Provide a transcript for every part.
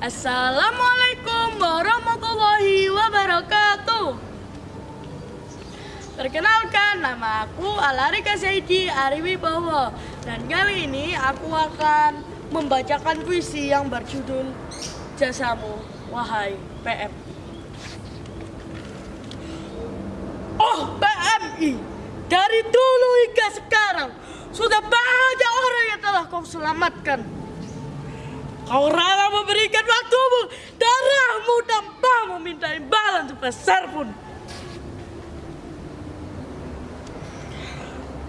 Assalamualaikum warahmatullahi wabarakatuh. Perkenalkan, nama aku Alarika Saidi Ariwibowo. Dan kali ini aku akan membacakan puisi yang berjudul Jasamu, Wahai PM Oh PMI, dari dulu hingga sekarang Sudah banyak orang yang telah kau selamatkan. Kau sebesar pun.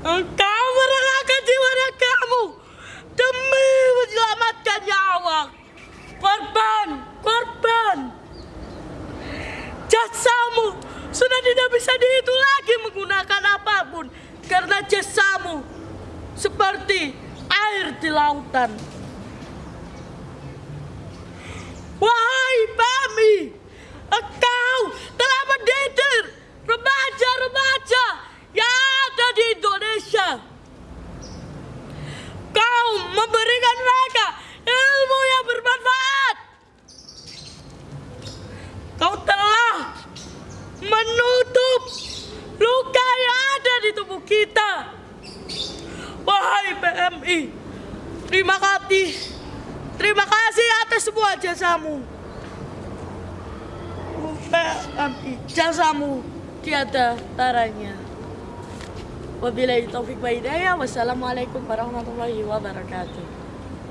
Engkau merelakan jiwa kamu demi menyelamatkan nyawa. Korban, korban. Jasamu sudah tidak bisa dihitung lagi menggunakan apa pun karena jasamu seperti air di lautan. Wahai Bami, engkau telah mendidik remaja-remaja yang ada di Indonesia. Kau memberikan mereka ilmu yang bermanfaat. Kau telah menutup luka yang ada di tubuh kita. Wahai PMI, terima kasih Terima kasih atas semua jasamu. Jasamu tiada taranya. Wabillahi taufik wa hidayah. Wassalamualaikum warahmatullahi wabarakatuh.